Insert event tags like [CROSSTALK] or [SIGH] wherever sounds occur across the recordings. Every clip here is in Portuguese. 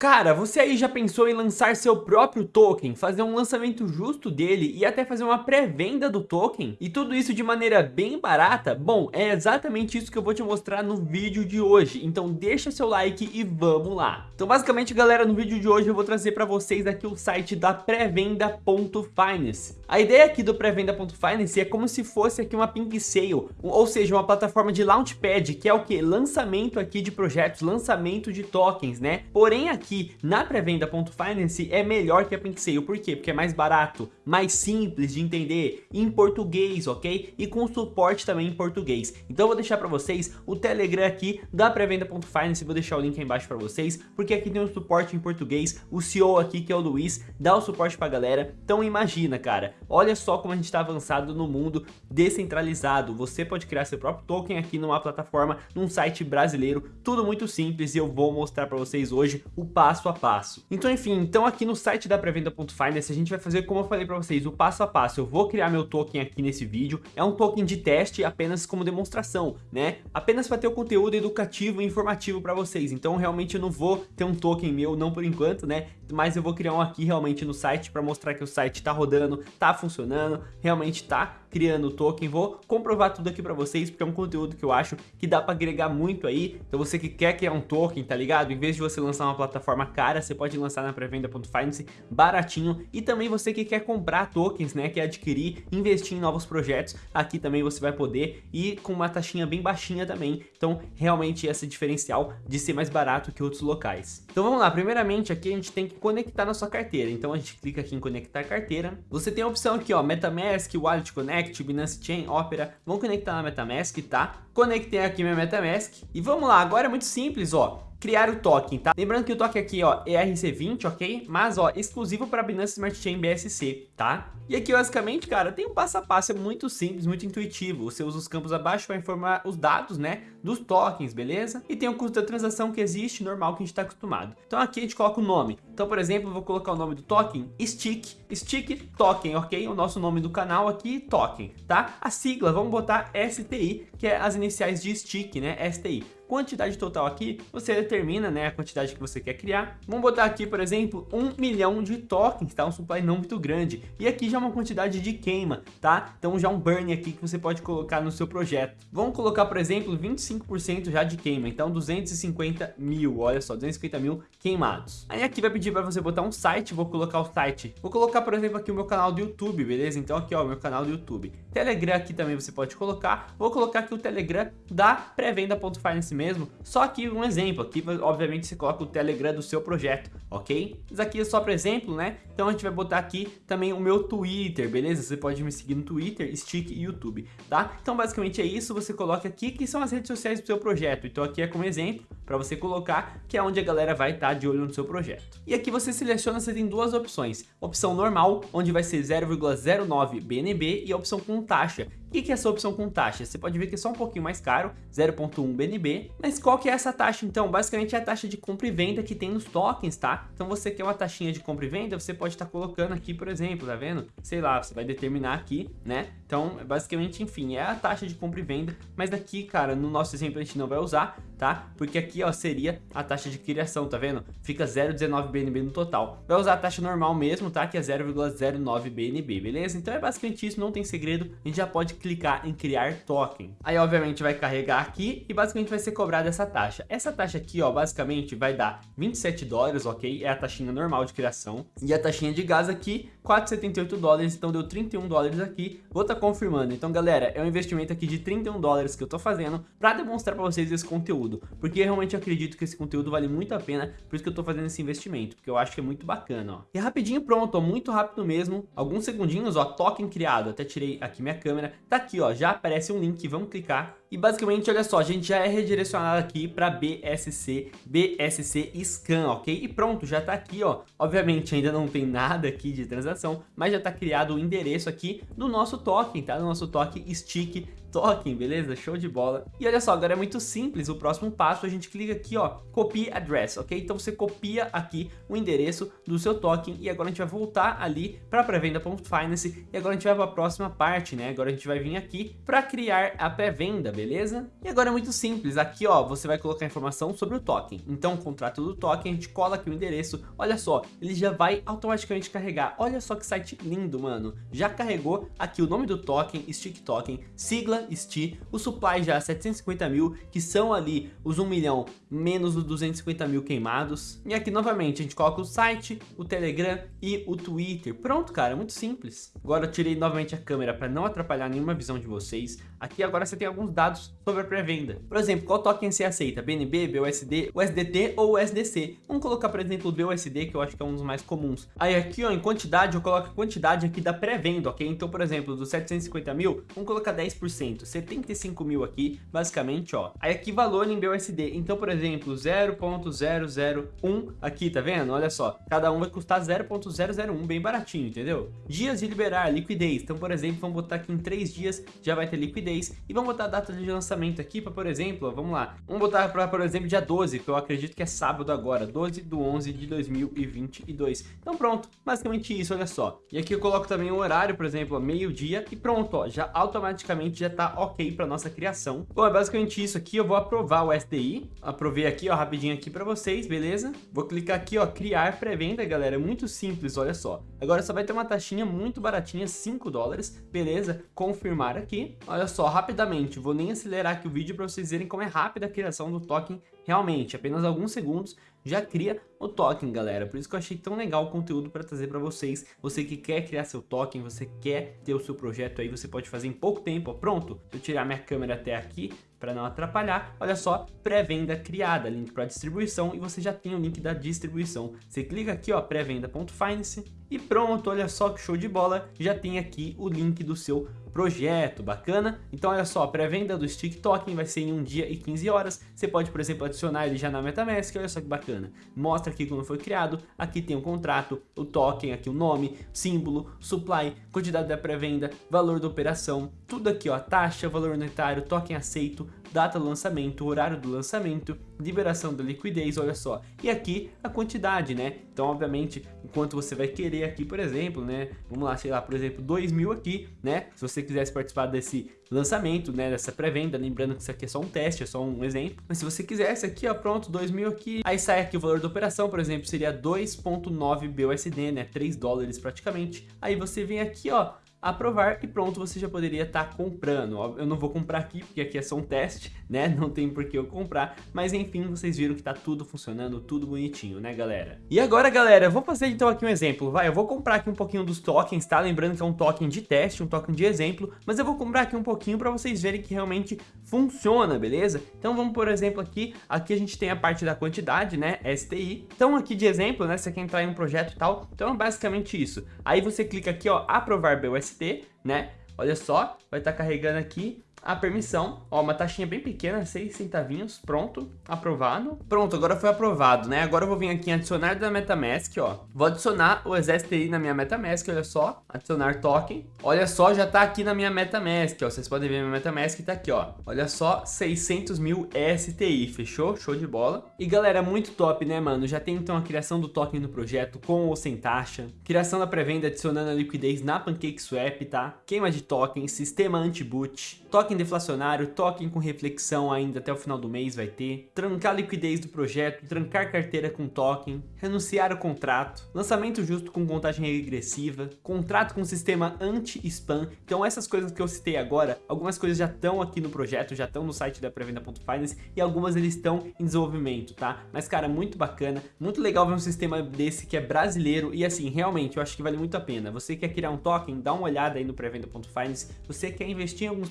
Cara, você aí já pensou em lançar seu próprio token, fazer um lançamento justo dele e até fazer uma pré-venda do token? E tudo isso de maneira bem barata? Bom, é exatamente isso que eu vou te mostrar no vídeo de hoje, então deixa seu like e vamos lá. Então basicamente galera, no vídeo de hoje eu vou trazer para vocês aqui o site da pré-venda.finance. A ideia aqui do pré-venda.finance é como se fosse aqui uma pink sale, ou seja, uma plataforma de launchpad, que é o que? Lançamento aqui de projetos, lançamento de tokens, né? Porém aqui aqui na pré-venda.finance é melhor que a PinkSale. Por quê? Porque é mais barato, mais simples de entender, em português, ok? E com suporte também em português. Então eu vou deixar para vocês o Telegram aqui da pré-venda.finance, vou deixar o link aí embaixo para vocês, porque aqui tem um suporte em português, o CEO aqui, que é o Luiz, dá o suporte pra galera. Então imagina, cara, olha só como a gente está avançado no mundo descentralizado. Você pode criar seu próprio token aqui numa plataforma, num site brasileiro, tudo muito simples e eu vou mostrar para vocês hoje o passo a passo. Então, enfim, então aqui no site da prevenda.finance a gente vai fazer como eu falei para vocês, o passo a passo. Eu vou criar meu token aqui nesse vídeo. É um token de teste apenas como demonstração, né? Apenas para ter o conteúdo educativo e informativo para vocês. Então, realmente eu não vou ter um token meu, não por enquanto, né? Mas eu vou criar um aqui realmente no site para mostrar que o site tá rodando, tá funcionando, realmente tá criando o token. Vou comprovar tudo aqui para vocês, porque é um conteúdo que eu acho que dá para agregar muito aí. Então você que quer criar um token, tá ligado? Em vez de você lançar uma plataforma cara, você pode lançar na pré-venda.finance baratinho. E também você que quer comprar tokens, né? Quer adquirir, investir em novos projetos, aqui também você vai poder e com uma taxinha bem baixinha também. Então realmente esse diferencial de ser mais barato que outros locais. Então vamos lá, primeiramente aqui a gente tem que conectar na sua carteira. Então a gente clica aqui em conectar carteira. Você tem a opção aqui, ó, MetaMask, Wallet Connect, Connect, Binance Chain, Opera, vão conectar na MetaMask, tá? Conectei aqui minha MetaMask e vamos lá, agora é muito simples, ó criar o token, tá? Lembrando que o token aqui, ó, é RC20, ok? Mas, ó, exclusivo para Binance Smart Chain BSC, tá? E aqui, basicamente, cara, tem um passo a passo, é muito simples, muito intuitivo. Você usa os campos abaixo para informar os dados, né, dos tokens, beleza? E tem o custo da transação que existe, normal, que a gente está acostumado. Então aqui a gente coloca o nome. Então, por exemplo, vou colocar o nome do token, Stick, Stick Token, ok? O nosso nome do canal aqui, Token, tá? A sigla, vamos botar STI, que é as iniciais de Stick, né, STI quantidade total aqui, você determina né, a quantidade que você quer criar. Vamos botar aqui, por exemplo, um milhão de tokens, tá? Um supply não muito grande. E aqui já é uma quantidade de queima, tá? Então já um burn aqui que você pode colocar no seu projeto. Vamos colocar, por exemplo, 25% já de queima. Então 250 mil, olha só, 250 mil queimados. Aí aqui vai pedir para você botar um site, vou colocar o site. Vou colocar, por exemplo, aqui o meu canal do YouTube, beleza? Então aqui, ó, meu canal do YouTube. Telegram aqui também você pode colocar. Vou colocar aqui o Telegram da pré-venda.finance mesmo, só que um exemplo, aqui obviamente você coloca o Telegram do seu projeto, ok? Isso aqui é só para exemplo, né? Então a gente vai botar aqui também o meu Twitter, beleza? Você pode me seguir no Twitter, Stick e YouTube, tá? Então basicamente é isso, você coloca aqui que são as redes sociais do seu projeto, então aqui é como exemplo, para você colocar, que é onde a galera vai estar tá de olho no seu projeto. E aqui você seleciona, você tem duas opções, opção normal, onde vai ser 0,09 BNB e a opção com taxa, o que é essa opção com taxa? Você pode ver que é só um pouquinho mais caro, 0.1 BNB, mas qual que é essa taxa então? Basicamente é a taxa de compra e venda que tem nos tokens, tá? Então você quer uma taxinha de compra e venda, você pode estar tá colocando aqui, por exemplo, tá vendo? Sei lá, você vai determinar aqui, né? Então, basicamente, enfim, é a taxa de compra e venda, mas daqui, cara, no nosso exemplo a gente não vai usar, tá? Porque aqui, ó, seria a taxa de criação, tá vendo? Fica 0,19 BNB no total. Vai usar a taxa normal mesmo, tá? Que é 0,09 BNB, beleza? Então é basicamente isso, não tem segredo, a gente já pode clicar em criar token. Aí obviamente vai carregar aqui e basicamente vai ser cobrada essa taxa. Essa taxa aqui, ó, basicamente vai dar 27 dólares, ok? É a taxinha normal de criação. E a taxinha de gás aqui, 4,78 dólares, então deu 31 dólares aqui. Vou estar tá confirmando. Então, galera, é um investimento aqui de 31 dólares que eu tô fazendo para demonstrar para vocês esse conteúdo. Porque eu realmente acredito que esse conteúdo vale muito a pena, por isso que eu tô fazendo esse investimento, porque eu acho que é muito bacana, ó. E rapidinho pronto, ó, muito rápido mesmo. Alguns segundinhos, ó, token criado. Até tirei aqui minha câmera. Tá aqui, ó, já aparece um link, vamos clicar. E basicamente, olha só, a gente já é redirecionado aqui para BSC, BSC Scan, ok? E pronto, já tá aqui, ó. Obviamente ainda não tem nada aqui de transação, mas já tá criado o endereço aqui do nosso token, tá? Do nosso token Stick token, beleza? Show de bola. E olha só, agora é muito simples, o próximo passo a gente clica aqui, ó, copy address, ok? Então você copia aqui o endereço do seu token e agora a gente vai voltar ali para pré-venda.finance e agora a gente vai para a próxima parte, né? Agora a gente vai vir aqui para criar a pré-venda, beleza? E agora é muito simples, aqui ó, você vai colocar informação sobre o token. Então, o contrato do token, a gente cola aqui o endereço, olha só, ele já vai automaticamente carregar. Olha só que site lindo, mano. Já carregou aqui o nome do token, Stick Token, sigla STI, o supply já 750 mil, que são ali os 1 milhão menos os 250 mil queimados. E aqui novamente, a gente coloca o site, o Telegram e o Twitter. Pronto, cara, muito simples. Agora eu tirei novamente a câmera para não atrapalhar nenhuma visão de vocês. Aqui agora você tem alguns dados sobre a pré-venda. Por exemplo, qual token você aceita? BNB, BUSD, USDT ou USDC? Vamos colocar, por exemplo, o BUSD, que eu acho que é um dos mais comuns. Aí aqui, ó, em quantidade, eu coloco a quantidade aqui da pré-venda, ok? Então, por exemplo, dos 750 mil, vamos colocar 10%, 75 mil aqui, basicamente, ó. Aí aqui valor em BUSD. Então, por exemplo, 0.001 aqui, tá vendo? Olha só, cada um vai custar 0.001, bem baratinho, entendeu? Dias de liberar, liquidez. Então, por exemplo, vamos botar aqui em 3 dias já vai ter liquidez. E vamos botar a data de lançamento aqui para, por exemplo, vamos lá. Vamos botar para, por exemplo, dia 12, que eu acredito que é sábado agora, 12 do 11 de 2022. Então pronto, basicamente isso, olha só. E aqui eu coloco também o horário, por exemplo, meio-dia e pronto, ó, já automaticamente já tá ok para nossa criação. Bom, é basicamente isso aqui, eu vou aprovar o SDI, aprovei aqui, ó, rapidinho aqui para vocês, beleza? Vou clicar aqui, ó, criar pré-venda, galera, é muito simples, olha só. Agora só vai ter uma taxinha muito baratinha, 5 dólares, beleza? Confirmar aqui. Olha só, rapidamente, vou nem acelerar aqui o vídeo para vocês verem como é rápida a criação do token realmente, apenas alguns segundos já cria o token, galera. Por isso que eu achei tão legal o conteúdo para trazer para vocês. Você que quer criar seu token, você quer ter o seu projeto aí, você pode fazer em pouco tempo, pronto. eu tirar minha câmera até aqui para não atrapalhar, olha só, pré-venda criada, link para distribuição e você já tem o link da distribuição. Você clica aqui, ó, pré-venda.finance e pronto, olha só que show de bola, já tem aqui o link do seu projeto, bacana? Então olha só, pré-venda do Stick Token vai ser em um dia e 15 horas, você pode, por exemplo, adicionar ele já na MetaMask, olha só que bacana. Mostra aqui quando foi criado, aqui tem o contrato, o token, aqui o nome, símbolo, supply, quantidade da pré-venda, valor da operação, tudo aqui ó, taxa, valor unitário, token aceito, data do lançamento, horário do lançamento, liberação da liquidez, olha só. E aqui a quantidade, né? Então, obviamente, enquanto você vai querer aqui, por exemplo, né? Vamos lá, sei lá, por exemplo, 2 mil aqui, né? Se você quisesse participar desse lançamento, né? Dessa pré-venda, lembrando que isso aqui é só um teste, é só um exemplo. Mas se você quisesse aqui, ó, pronto, 2 mil aqui. Aí sai aqui o valor da operação, por exemplo, seria 2.9 BUSD, né? 3 dólares praticamente. Aí você vem aqui, ó, aprovar e pronto, você já poderia estar tá comprando. Eu não vou comprar aqui, porque aqui é só um teste, [LAUGHS] né? Não tem por que eu comprar, mas enfim, vocês viram que tá tudo funcionando, tudo bonitinho, né, galera? E agora, galera, vou fazer então aqui um exemplo, vai, eu vou comprar aqui um pouquinho dos tokens, tá? Lembrando que é um token de teste, um token de exemplo, mas eu vou comprar aqui um pouquinho para vocês verem que realmente funciona, beleza? Então vamos, por exemplo, aqui, aqui a gente tem a parte da quantidade, né, STI. Então aqui de exemplo, né, você quer entrar em um projeto e tal, então é basicamente isso. Aí você clica aqui, ó, aprovar BUSD, né? Olha só, vai estar tá carregando aqui a permissão, ó, uma taxinha bem pequena, 6 centavinhos, pronto, aprovado. Pronto, agora foi aprovado, né? Agora eu vou vir aqui em adicionar da MetaMask, ó. Vou adicionar o STI na minha MetaMask, olha só, adicionar token. Olha só, já tá aqui na minha MetaMask, ó, vocês podem ver minha MetaMask tá aqui, ó. Olha só, 600 mil STI, fechou? Show de bola. E galera, muito top, né, mano? Já tem então a criação do token no projeto, com ou sem taxa. Criação da pré-venda adicionando a liquidez na PancakeSwap, tá? Queima de token, sistema anti-boot, token token deflacionário, token com reflexão ainda até o final do mês vai ter, trancar a liquidez do projeto, trancar carteira com token, renunciar ao contrato, lançamento justo com contagem regressiva, contrato com sistema anti-spam. Então essas coisas que eu citei agora, algumas coisas já estão aqui no projeto, já estão no site da prevenda.finance e algumas eles estão em desenvolvimento, tá? Mas cara, muito bacana, muito legal ver um sistema desse que é brasileiro e assim, realmente eu acho que vale muito a pena. Você quer criar um token, dá uma olhada aí no prevenda.finance, você quer investir em alguns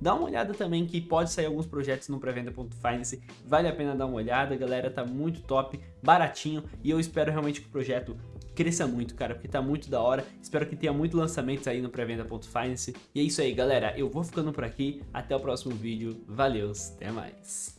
Dá uma olhada também que pode sair alguns projetos no pré-venda.finance, vale a pena dar uma olhada, galera, tá muito top, baratinho e eu espero realmente que o projeto cresça muito, cara, porque tá muito da hora. Espero que tenha muito lançamentos aí no pré-venda.finance. E é isso aí, galera. Eu vou ficando por aqui. Até o próximo vídeo. Valeu, até mais.